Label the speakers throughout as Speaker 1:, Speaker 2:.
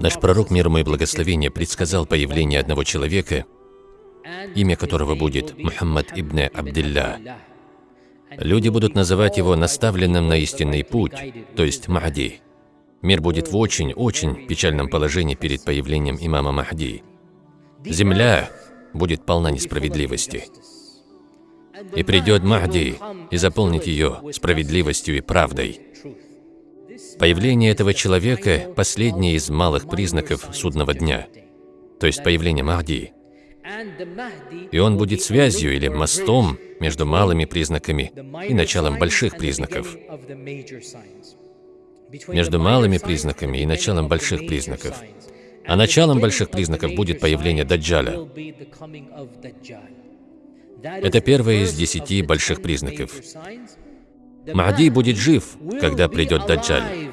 Speaker 1: Наш пророк, мир ему и благословение, предсказал появление одного человека, имя которого будет Мухаммад ибн Абдилля. Люди будут называть его наставленным на истинный путь, то есть Махди. Мир будет в очень-очень печальном положении перед появлением имама Махди. Земля будет полна несправедливости. И придет Махди и заполнит ее справедливостью и правдой. Появление этого человека – последний из малых признаков судного дня, то есть появление Махди. И он будет связью или мостом между малыми признаками и началом больших признаков. Между малыми признаками и началом больших признаков. А началом больших признаков будет появление Даджаля. Это первое из десяти больших признаков. Махди будет жив, когда придет Даджаль.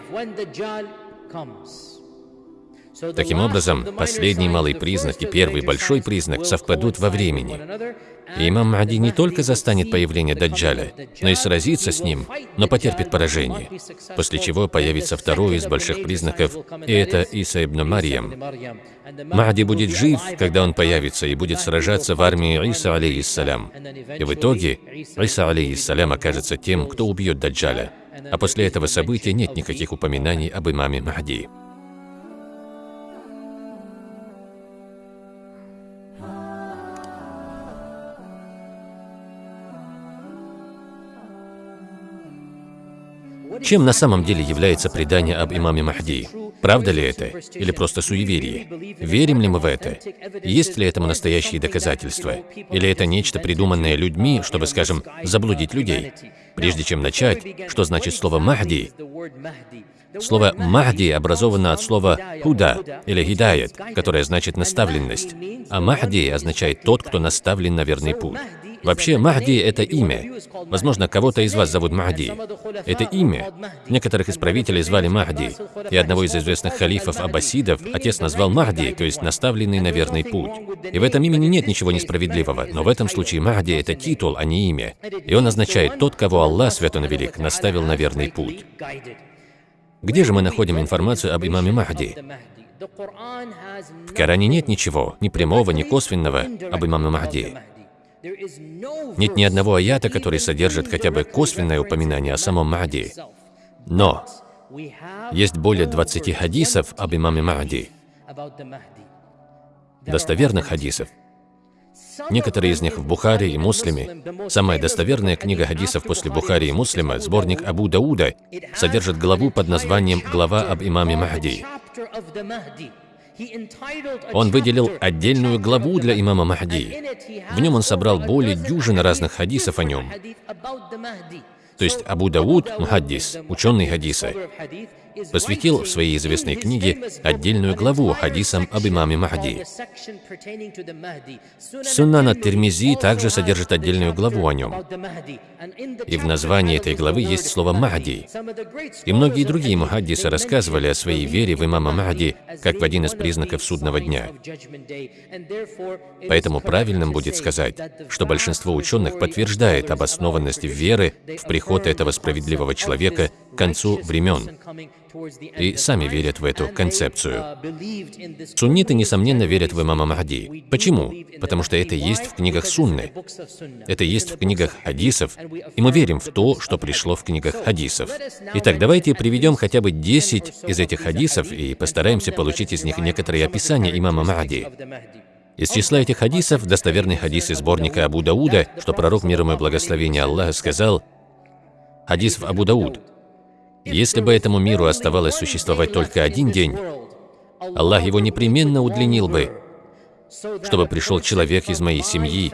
Speaker 1: Таким образом, последний малый признак и первый большой признак совпадут во времени. И имам Махди не только застанет появление Даджаля, но и сразится с ним, но потерпит поражение, после чего появится второй из больших признаков, и это Иса ибн Марьям. Махди будет жив, когда он появится, и будет сражаться в армии Иса, алейхиссалям. И в итоге Иса, алейхиссалям, окажется тем, кто убьет Даджаля. А после этого события нет никаких упоминаний об имаме Махди. Чем на самом деле является предание об имаме Махди? Правда ли это? Или просто суеверие? Верим ли мы в это? Есть ли этому настоящие доказательства? Или это нечто придуманное людьми, чтобы, скажем, заблудить людей? Прежде чем начать, что значит слово «махди»? Слово «махди» образовано от слова «худа» или «хидаят», которое значит «наставленность», а «махди» означает «тот, кто наставлен на верный путь». Вообще, Махди – это имя. Возможно, кого-то из вас зовут Махди. Это имя. Некоторых из правителей звали Махди. И одного из известных халифов аббасидов отец назвал Махди, то есть наставленный на верный путь. И в этом имени нет ничего несправедливого, но в этом случае Махди – это титул, а не имя. И он означает «тот, кого Аллах, свят он велик, наставил на верный путь». Где же мы находим информацию об имаме Махди? В Коране нет ничего, ни прямого, ни косвенного об имаме Махди. Нет ни одного аята, который содержит хотя бы косвенное упоминание о самом Махди. Но есть более 20 хадисов об имаме Махди, достоверных хадисов. Некоторые из них в Бухаре и Муслиме. Самая достоверная книга хадисов после Бухари и Муслима, сборник Абу Дауда, содержит главу под названием «Глава об имаме Махди». Он выделил отдельную главу для имама Махди. В нем он собрал более дюжины разных хадисов о нем. То есть Абу Дауд, мухаддис, ученый хадиса, посвятил в своей известной книге отдельную главу хадисам об имаме Махди. Суннан ат-Тирмизи также содержит отдельную главу о нем. И в названии этой главы есть слово «Махди». И многие другие мухаддисы рассказывали о своей вере в имама Махди как в один из признаков судного дня. Поэтому правильным будет сказать, что большинство ученых подтверждает обоснованность веры в приход этого справедливого человека к концу времен и сами верят в эту концепцию. Сунниты, несомненно, верят в имама Махди. Почему? Потому что это есть в книгах Сунны. Это есть в книгах хадисов, и мы верим в то, что пришло в книгах хадисов. Итак, давайте приведем хотя бы 10 из этих хадисов и постараемся получить из них некоторые описания имама Махди. Из числа этих хадисов достоверный хадис из сборника Абу Дауда, что пророк мир ему и благословение Аллаха сказал, хадис в Абу Дауд, если бы этому миру оставалось существовать только один день, Аллах его непременно удлинил бы, чтобы пришел человек из моей семьи,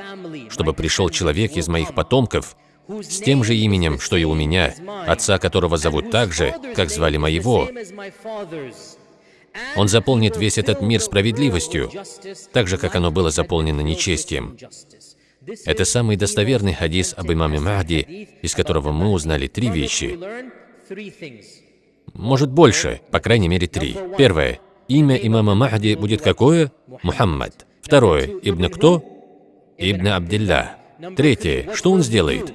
Speaker 1: чтобы пришел человек из моих потомков, с тем же именем, что и у меня, отца которого зовут так же, как звали моего. Он заполнит весь этот мир справедливостью, так же, как оно было заполнено нечестием. Это самый достоверный хадис об имаме Махди, из которого мы узнали три вещи. Может больше, по крайней мере три. Первое. Имя имама Махди будет какое? Мухаммад. Второе. Ибн кто? Ибн Абдилля. Третье. Что он сделает?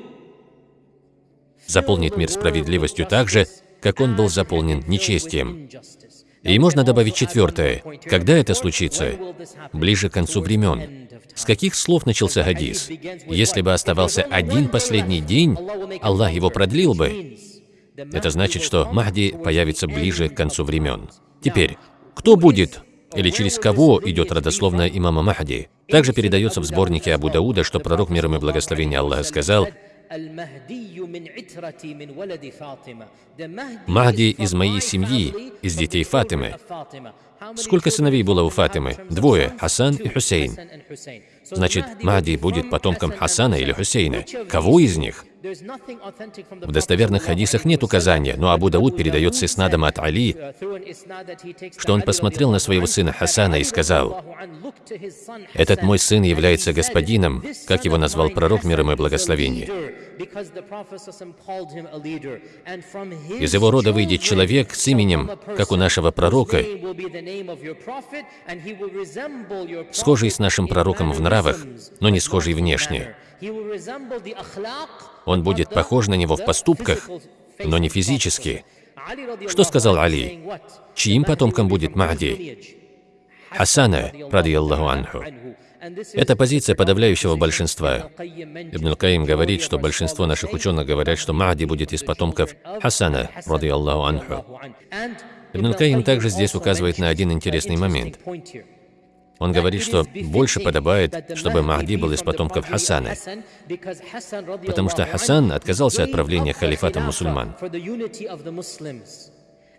Speaker 1: Заполнит мир справедливостью так же, как он был заполнен нечестием. И можно добавить четвертое. Когда это случится? Ближе к концу времен. С каких слов начался хадис? Если бы оставался один последний день, Аллах его продлил бы. Это значит, что Махди появится ближе к концу времен. Теперь, кто будет или через кого идет родословная имама Махди? Также передается в сборнике Абу Дауда, что пророк миром и благословения Аллаха сказал, Махди из моей семьи, из детей Фатимы. Сколько сыновей было у Фатимы? Двое, Хасан и Хусейн. Значит, Махди будет потомком Хасана или Хусейна. Кого из них? В достоверных хадисах нет указания, но Абу Дауд передает с Иснадом от Али, что он посмотрел на своего сына Хасана и сказал, «Этот мой сын является господином, как его назвал пророк мир ему и благословение. Из его рода выйдет человек с именем, как у нашего пророка, схожий с нашим пророком в нравах, но не схожий внешне. Он будет похож на него в поступках, но не физически. Что сказал Али? Чьим потомком будет Махди? Хасана, ради Аллаху анху. Это позиция подавляющего большинства. Ибн Каим говорит, что большинство наших ученых говорят, что Махди будет из потомков Хасана, ради Аллаху анху. Ибн Каим также здесь указывает на один интересный момент. Он говорит, что больше подобает, чтобы Махди был из потомков Хасана, потому что Хасан отказался от правления халифатом мусульман.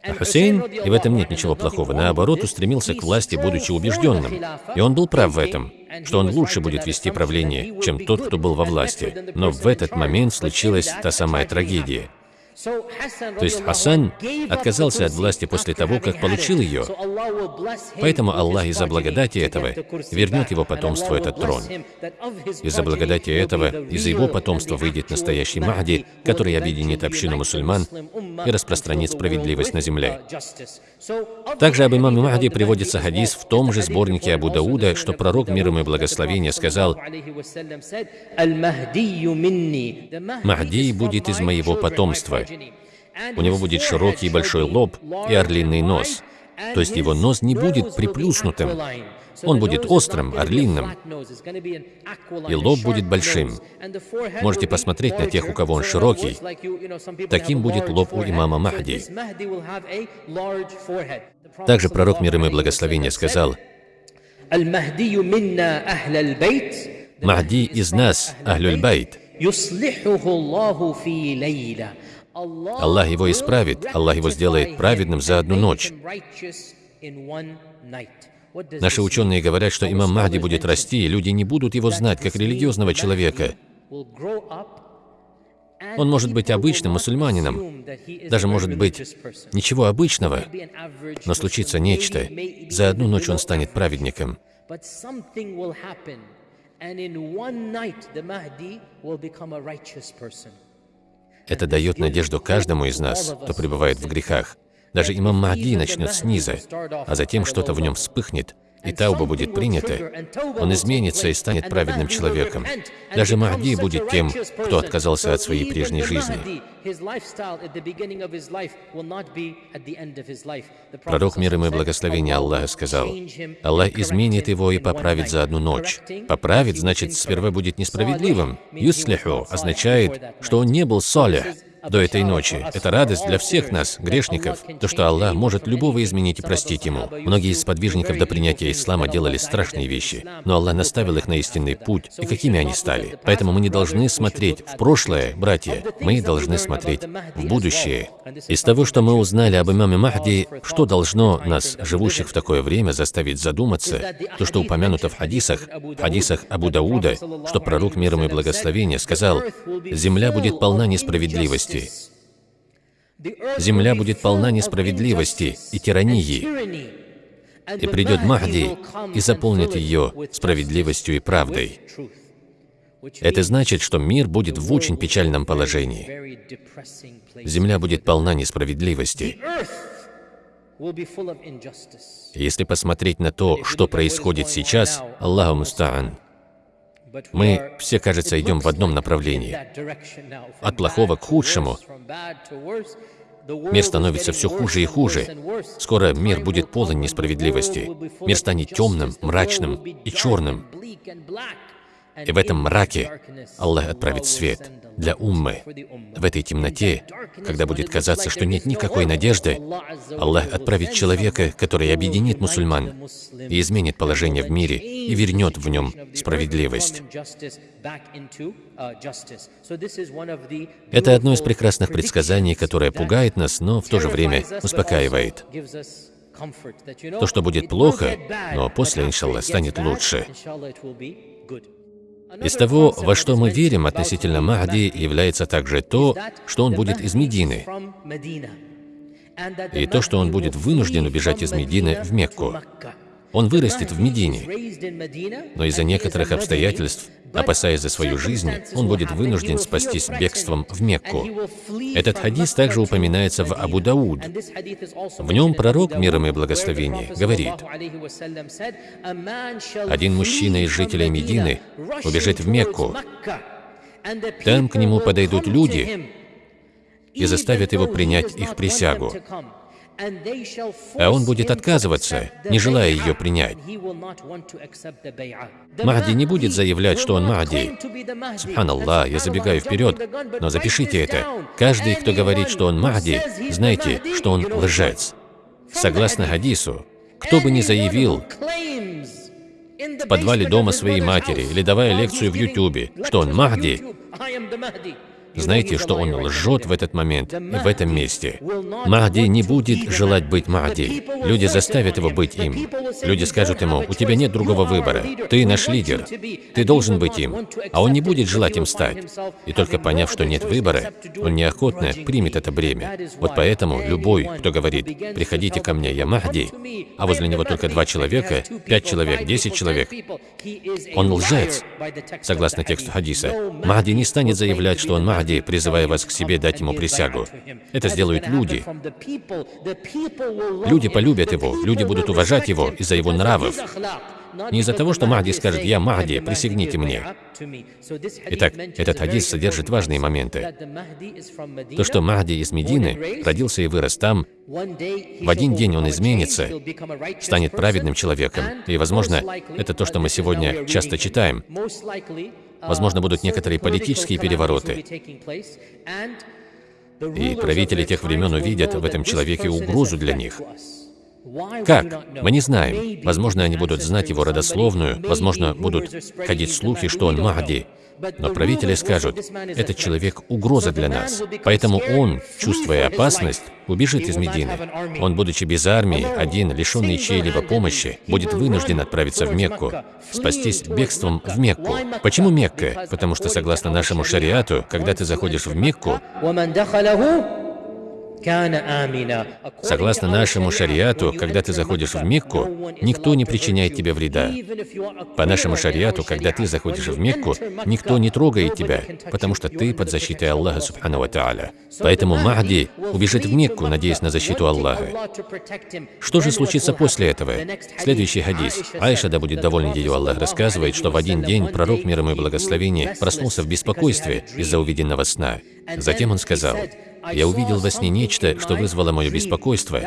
Speaker 1: А Хусейн, и в этом нет ничего плохого, наоборот, устремился к власти, будучи убежденным. И он был прав в этом, что он лучше будет вести правление, чем тот, кто был во власти. Но в этот момент случилась та самая трагедия – то есть Хасан отказался от власти после того, как получил ее. Поэтому Аллах из-за благодати этого вернет его потомству этот трон. Из-за благодати этого, из-за его потомства выйдет настоящий Махди, который объединит общину мусульман и распространит справедливость на земле. Также об имаме Махди приводится хадис в том же сборнике Абу Дауда, что пророк мир ему и благословения сказал, «Махди будет из моего потомства, у него будет широкий большой лоб и орлиный нос. То есть его нос не будет приплюснутым. Он будет острым, орлиным, и лоб будет большим. Можете посмотреть на тех, у кого он широкий. Таким будет лоб у имама Махди. Также пророк мир и благословения сказал, «Махди из нас, Ахлюль Байт, Аллах его исправит, Аллах его сделает праведным за одну ночь. Наши ученые говорят, что имам Махди будет расти, и люди не будут его знать как религиозного человека. Он может быть обычным мусульманином, даже может быть ничего обычного, но случится нечто. За одну ночь он станет праведником. And in one night, the Mahdi will become a righteous person. Это дает надежду каждому из нас, кто пребывает в грехах. Даже имам Махди начнет снизу, а затем что-то в нем вспыхнет, и тауба будет принята, он изменится и станет праведным человеком. Даже Махди будет тем, кто отказался от своей прежней жизни. Пророк мир ему и благословения Аллаха сказал, Аллах изменит его и поправит за одну ночь. Поправит, значит, сперва будет несправедливым. Юслиху означает, что он не был солях, до этой ночи. Это радость для всех нас, грешников, то, что Аллах может любого изменить и простить ему. Многие из подвижников до принятия ислама делали страшные вещи, но Аллах наставил их на истинный путь, и какими они стали. Поэтому мы не должны смотреть в прошлое, братья, мы должны смотреть в будущее. Из того, что мы узнали об имаме Махди, что должно нас, живущих в такое время, заставить задуматься, то, что упомянуто в хадисах, в хадисах Абу Дауда, что пророк миром и благословения сказал, «Земля будет полна несправедливости, несправедливости. Земля будет полна несправедливости и тирании. И придет Махди и заполнит ее справедливостью и правдой. Это значит, что мир будет в очень печальном положении. Земля будет полна несправедливости. Если посмотреть на то, что происходит сейчас, Аллаху Муста'ан, мы все, кажется, идем в одном направлении. От плохого к худшему. Мир становится все хуже и хуже. Скоро мир будет полон несправедливости. Мир станет темным, мрачным и черным. И в этом мраке Аллах отправит свет для уммы. В этой темноте, когда будет казаться, что нет никакой надежды, Аллах отправит человека, который объединит мусульман и изменит положение в мире и вернет в нем справедливость. Это одно из прекрасных предсказаний, которое пугает нас, но в то же время успокаивает. То, что будет плохо, но после, иншаллах, станет лучше. Из того, во что мы верим относительно Махди, является также то, что он будет из Медины, и то, что он будет вынужден убежать из Медины в Мекку. Он вырастет в Медине, но из-за некоторых обстоятельств, опасаясь за свою жизнь, он будет вынужден спастись бегством в Мекку. Этот хадис также упоминается в Абу Дауд. В нем пророк, миром и благословение, говорит, «Один мужчина из жителей Медины убежит в Мекку. Там к нему подойдут люди и заставят его принять их присягу а он будет отказываться, не желая ее принять. Махди не будет заявлять, что он Махди. Субханаллах, я забегаю вперед, но запишите это. Каждый, кто говорит, что он Махди, знайте, что он лжец. Согласно хадису, кто бы ни заявил в подвале дома своей матери или давая лекцию в Ютубе, что он Махди, Знайте, что он лжет в этот момент в этом месте. Махди не будет желать быть Махди. Люди заставят его быть им. Люди скажут ему, у тебя нет другого выбора. Ты наш лидер. Ты должен быть им. А он не будет желать им стать. И только поняв, что нет выбора, он неохотно примет это бремя. Вот поэтому любой, кто говорит, приходите ко мне, я Махди, а возле него только два человека, пять человек, десять человек, он лжец, согласно тексту хадиса. Махди не станет заявлять, что он Махди, Махди, призывая вас к себе дать ему присягу. Это сделают люди. Люди полюбят его, люди будут уважать его из-за его нравов. Не из-за того, что Махди скажет «Я Махди, присягните мне». Итак, этот хадис содержит важные моменты. То, что Махди из Медины родился и вырос там, в один день он изменится, станет праведным человеком. И, возможно, это то, что мы сегодня часто читаем. Возможно, будут некоторые политические перевороты. И правители тех времен увидят в этом человеке угрозу для них. Как? Мы не знаем. Возможно, они будут знать его родословную, возможно, будут ходить слухи, что он Махди. Но правители скажут, этот человек – угроза для нас. Поэтому он, чувствуя опасность, убежит из Медины. Он, будучи без армии, один, лишенный чьей-либо помощи, будет вынужден отправиться в Мекку, спастись бегством в Мекку. Почему Мекка? Потому что, согласно нашему шариату, когда ты заходишь в Мекку, Согласно нашему шариату, когда ты заходишь в Мекку, никто не причиняет тебе вреда. По нашему шариату, когда ты заходишь в Мекку, никто не трогает тебя, потому что ты под защитой Аллаха Субхану Ва Поэтому Махди убежит в Мекку, надеясь на защиту Аллаха. Что же случится после этого? Следующий хадис. Айша, да будет доволен ее Аллах, рассказывает, что в один день пророк миром и благословения проснулся в беспокойстве из-за увиденного сна. Затем он сказал, я увидел во сне нечто, что вызвало мое беспокойство.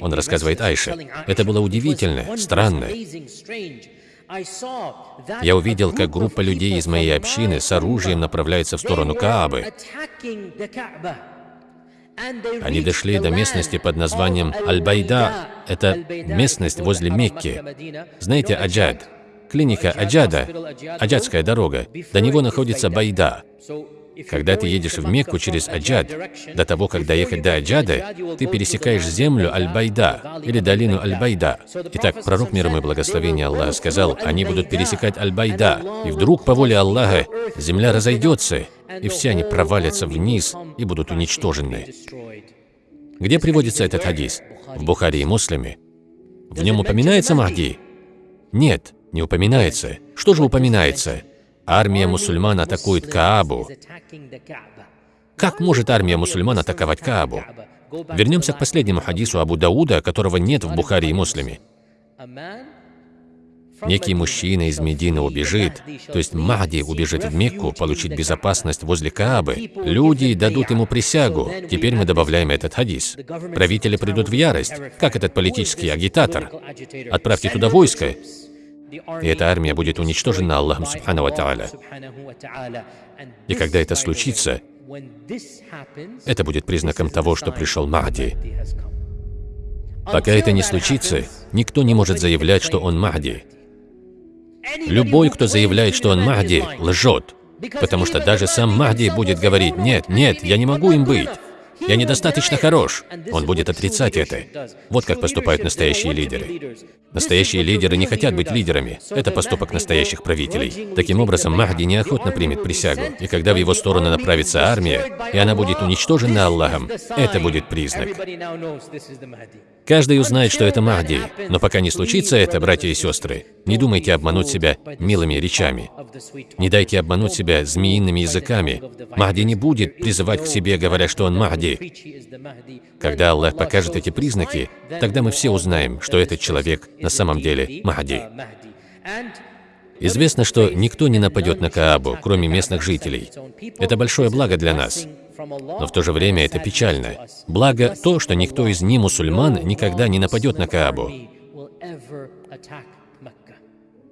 Speaker 1: Он рассказывает Айше. Это было удивительно, странно. Я увидел, как группа людей из моей общины с оружием направляется в сторону Каабы. Они дошли до местности под названием Аль-Байда. Это местность возле Мекки. Знаете Аджад? Клиника Аджада, Аджадская дорога. До него находится Байда. Когда ты едешь в Мекку через Аджад, до того, как доехать до Аджада, ты пересекаешь землю Аль-Байда или долину Аль-Байда. Итак, пророк миром и благословения Аллаха сказал, они будут пересекать Аль-Байда, и вдруг по воле Аллаха земля разойдется, и все они провалятся вниз и будут уничтожены. Где приводится этот хадис? В Бухаре и Муслиме. В нем упоминается Махди? Нет, не упоминается. Что же упоминается? Армия мусульман атакует Каабу. Как может армия мусульман атаковать Каабу? Вернемся к последнему хадису Абу Дауда, которого нет в Бухаре и Муслиме. некий мужчина из Медины убежит, то есть Махди убежит в Мекку, получить безопасность возле Каабы, люди дадут ему присягу. Теперь мы добавляем этот хадис. Правители придут в ярость, как этот политический агитатор. Отправьте туда войско, и эта армия будет уничтожена Аллахом Субхану Тааля. И когда это случится, это будет признаком того, что пришел Махди. Пока это не случится, никто не может заявлять, что он Махди. Любой, кто заявляет, что он Махди, лжет. Потому что даже сам Махди будет говорить, нет, нет, я не могу им быть. Я недостаточно хорош. Он будет отрицать это. Вот как поступают настоящие лидеры. Настоящие лидеры не хотят быть лидерами. Это поступок настоящих правителей. Таким образом, Махди неохотно примет присягу. И когда в его сторону направится армия, и она будет уничтожена Аллахом, это будет признак. Каждый узнает, что это Махди. Но пока не случится это, братья и сестры, не думайте обмануть себя милыми речами. Не дайте обмануть себя змеиными языками. Махди не будет призывать к себе, говоря, что он Махди. Когда Аллах покажет эти признаки, тогда мы все узнаем, что этот человек на самом деле Махди. Известно, что никто не нападет на Каабу, кроме местных жителей. Это большое благо для нас. Но в то же время это печально. Благо то, что никто из не-мусульман никогда не нападет на Каабу.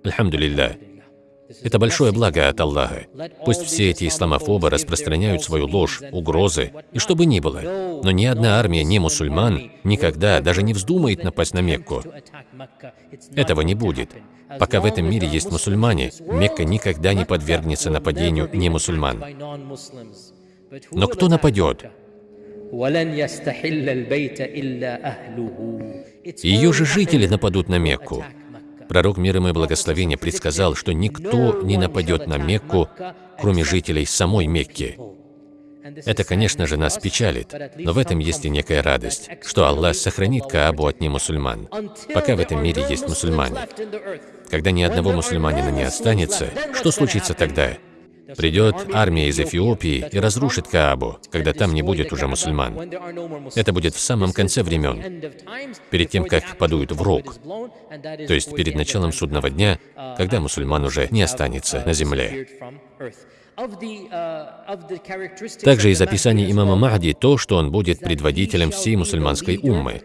Speaker 1: Альхамдулилля. Это большое благо от Аллаха. Пусть все эти исламофобы распространяют свою ложь, угрозы и что бы ни было. Но ни одна армия не мусульман никогда даже не вздумает напасть на Мекку. Этого не будет. Пока в этом мире есть мусульмане, Мекка никогда не подвергнется нападению не мусульман. Но кто нападет? Ее же жители нападут на Мекку. Пророк мир ему и благословения предсказал, что никто не нападет на Мекку, кроме жителей самой Мекки. Это, конечно же, нас печалит, но в этом есть и некая радость, что Аллах сохранит Каабу от немусульман, пока в этом мире есть мусульмане. Когда ни одного мусульманина не останется, что случится тогда? Придет армия из Эфиопии и разрушит Каабу, когда там не будет уже мусульман. Это будет в самом конце времен, перед тем, как подуют в рог, то есть перед началом судного дня, когда мусульман уже не останется на земле. Также из описания имама Махди то, что он будет предводителем всей мусульманской уммы.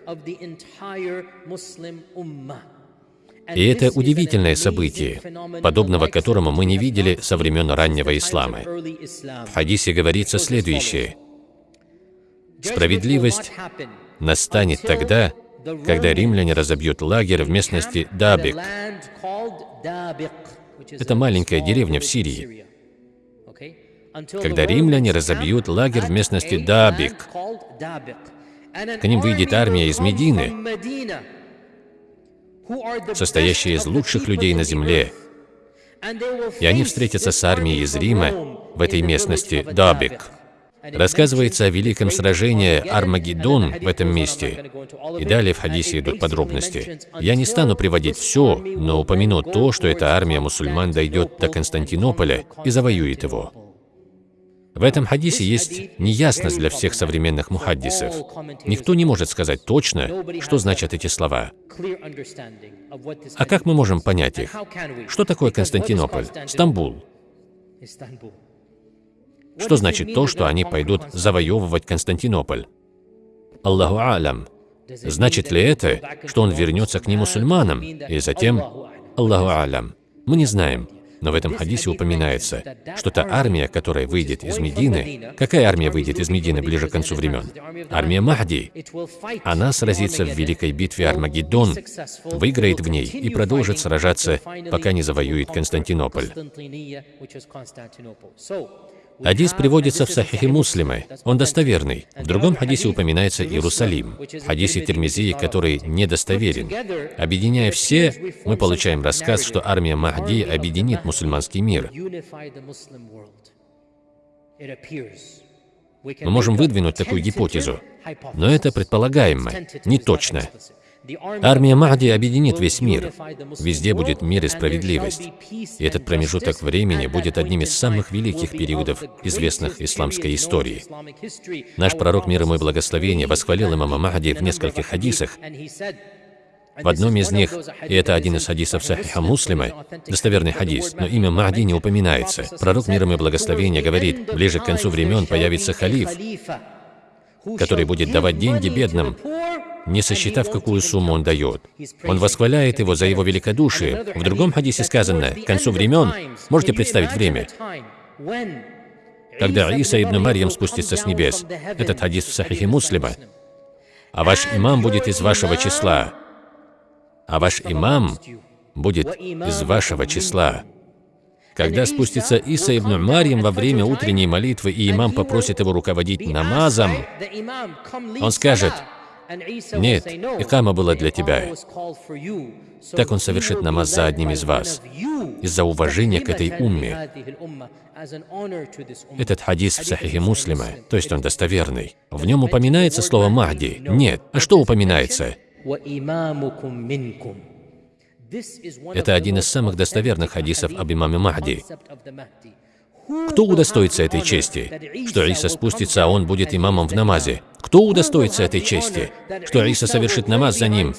Speaker 1: И это удивительное событие, подобного которому мы не видели со времен раннего ислама. В хадисе говорится следующее. Справедливость настанет тогда, когда римляне разобьют лагерь в местности Дабик. Это маленькая деревня в Сирии. Когда римляне разобьют лагерь в местности Дабик, к ним выйдет армия из Медины, состоящая из лучших людей на земле. И они встретятся с армией из Рима в этой местности Дабик. Рассказывается о великом сражении Армагеддон в этом месте. И далее в хадисе идут подробности. Я не стану приводить все, но упомяну то, что эта армия мусульман дойдет до Константинополя и завоюет его. В этом хадисе есть неясность для всех современных мухаддисов. Никто не может сказать точно, что значат эти слова. А как мы можем понять их? Что такое Константинополь? Стамбул. Что значит то, что они пойдут завоевывать Константинополь? Аллаху алям. Значит ли это, что он вернется к немусульманам? И затем, Аллаху алям. Мы не знаем. Но в этом хадисе упоминается, что та армия, которая выйдет из Медины, какая армия выйдет из Медины ближе к концу времен? Армия Махди. Она сразится в великой битве Армагеддон, выиграет в ней и продолжит сражаться, пока не завоюет Константинополь. Хадис приводится в Сахихе Муслима, он достоверный. В другом хадисе упоминается Иерусалим, в хадисе Термизии, который недостоверен. Объединяя все, мы получаем рассказ, что армия Махди объединит мусульманский мир. Мы можем выдвинуть такую гипотезу, но это предполагаемо, не точно. Армия Махди объединит весь мир. Везде будет мир и справедливость. И этот промежуток времени будет одним из самых великих периодов известных исламской истории. Наш пророк мир ему и благословения восхвалил имама Махди в нескольких хадисах В одном из них, и это один из хадисов Сахиха Муслима, достоверный хадис, но имя Махди не упоминается. Пророк миром и благословения говорит, ближе к концу времен появится халиф, который будет давать деньги бедным, не сосчитав, какую сумму он дает. Он восхваляет его за его великодушие. В другом хадисе сказано, к концу времен, можете представить время, когда Иса ибн Марьям спустится с небес. Этот хадис в Сахихе Муслима. А ваш имам будет из вашего числа. А ваш имам будет из вашего числа. Когда спустится Иса ибн Марьям во время утренней молитвы, и имам попросит его руководить намазом, он скажет, «Нет, икама была для тебя». Так он совершит намаз за одним из вас, из-за уважения к этой умме. Этот хадис в Сахихе Муслима, то есть он достоверный. В нем упоминается слово «Махди». Нет. А что упоминается? Это один из самых достоверных хадисов об имаме Махди. Кто удостоится этой чести? Что Иса спустится, а он будет имамом в намазе. Кто удостоится этой чести? Что Иса совершит намаз за ним,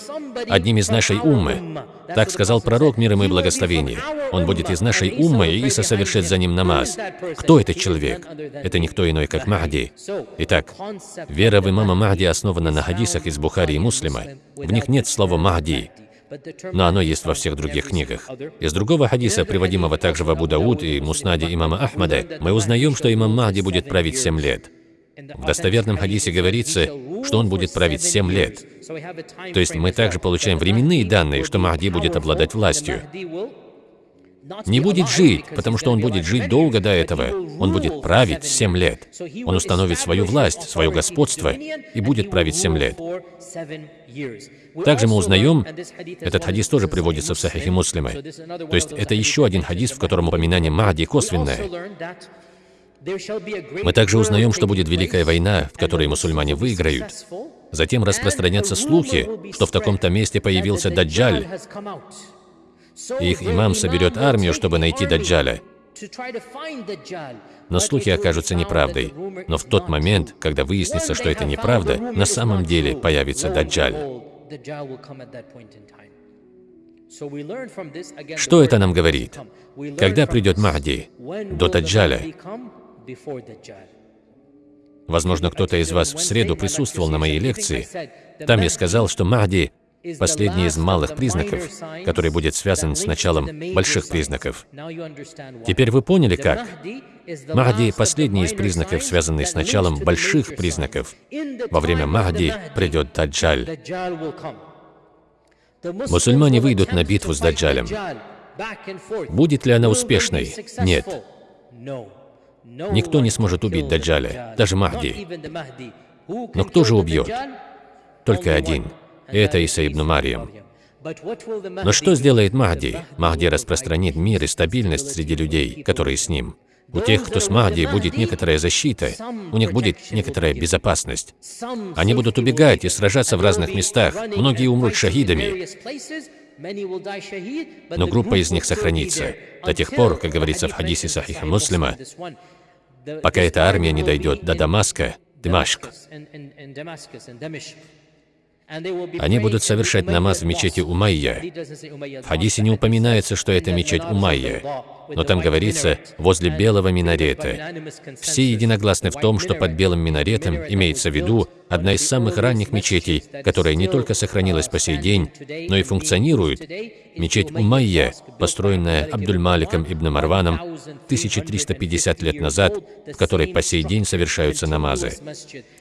Speaker 1: одним из нашей уммы. Так сказал пророк мир ему и благословение. Он будет из нашей уммы, и Иса совершит за ним намаз. Кто этот человек? Это никто иной, как Махди. Итак, вера в имама Махди основана на хадисах из Бухари и Муслима. В них нет слова «Махди», но оно есть во всех других книгах. Из другого хадиса, приводимого также в Абу Дауд и Муснаде имама Ахмада, мы узнаем, что имам Махди будет править семь лет. В достоверном хадисе говорится, что он будет править семь лет. То есть мы также получаем временные данные, что Махди будет обладать властью. Не будет жить, потому что он будет жить долго до этого. Он будет править семь лет. Он установит свою власть, свое господство и будет править семь лет. Также мы узнаем, этот хадис тоже приводится в Сахихе Муслима. То есть это еще один хадис, в котором упоминание Махди косвенное. Мы также узнаем, что будет Великая война, в которой мусульмане выиграют. Затем распространятся слухи, что в таком-то месте появился Даджаль. И их имам соберет армию, чтобы найти Даджаля. Но слухи окажутся неправдой. Но в тот момент, когда выяснится, что это неправда, на самом деле появится Даджаль. Что это нам говорит? Когда придет Махди? До Даджаля. Возможно, кто-то из вас в среду присутствовал на моей лекции. Там я сказал, что Махди – последний из малых признаков, который будет связан с началом больших признаков. Теперь вы поняли, как? Махди – последний из признаков, связанный с началом больших признаков. Во время Махди придет Даджаль. Мусульмане выйдут на битву с Даджалем. Будет ли она успешной? Нет. Никто не сможет убить Даджаля, даже Махди. Но кто же убьет? Только один. Это Иса ибн Мариям. Но что сделает Махди? Махди распространит мир и стабильность среди людей, которые с ним. У тех, кто с Махди, будет некоторая защита, у них будет некоторая безопасность. Они будут убегать и сражаться в разных местах, многие умрут шахидами, но группа из них сохранится до тех пор, как говорится в хадисе Сахиха Муслима, пока эта армия не дойдет до Дамаска, Димашк. Они будут совершать намаз в мечети Умайя. В хадисе не упоминается, что это мечеть Умайя, но там говорится «возле белого минарета». Все единогласны в том, что под белым минаретом имеется в виду одна из самых ранних мечетей, которая не только сохранилась по сей день, но и функционирует, мечеть Умайя, построенная Абдуль-Маликом ибн Марваном 1350 лет назад, в которой по сей день совершаются намазы.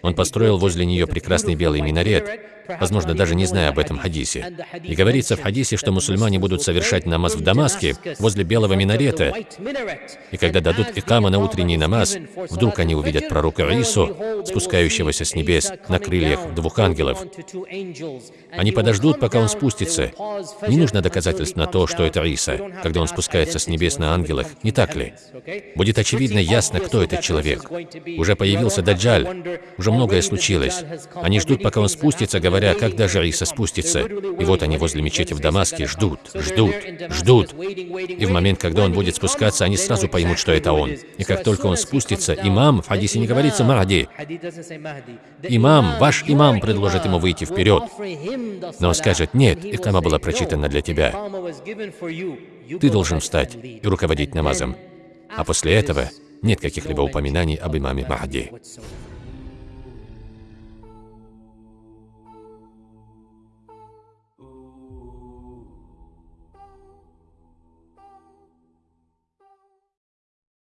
Speaker 1: Он построил возле нее прекрасный белый минарет, возможно, даже не зная об этом хадисе. И говорится в хадисе, что мусульмане будут совершать намаз в Дамаске возле белого минарета. И когда дадут икама на утренний намаз, вдруг они увидят пророка Ису, спускающегося с небес на крыльях двух ангелов. Они подождут, пока он спустится. Не нужно доказательств на то, что это Иса, когда он спускается с небес на ангелах, не так ли? Будет очевидно ясно, кто этот человек. Уже появился Даджаль, уже многое случилось. Они ждут, пока он спустится, говоря, когда же Иса спустится. И вот они возле мечети в Дамаске ждут, ждут, ждут. И в момент, когда он будет будет спускаться, они сразу поймут, что это он. И как только он спустится, имам, в хадисе не говорится Махди, имам, ваш имам предложит ему выйти вперед. Но скажет, нет, икама была прочитана для тебя. Ты должен встать и руководить намазом. А после этого нет каких-либо упоминаний об имаме Махди.